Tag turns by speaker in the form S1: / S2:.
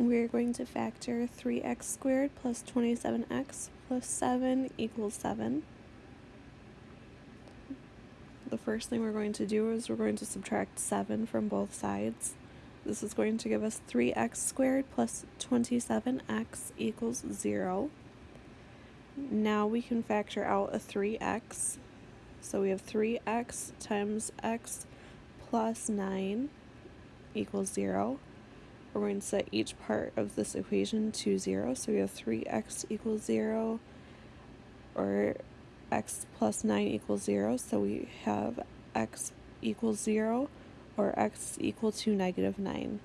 S1: We're going to factor 3x squared plus 27x plus 7 equals 7. The first thing we're going to do is we're going to subtract 7 from both sides. This is going to give us 3x squared plus 27x equals 0. Now we can factor out a 3x. So we have 3x times x plus 9 equals 0 we're going to set each part of this equation to 0. So we have 3x equals 0 or x plus 9 equals 0. So we have x equals 0 or x equal to negative 9.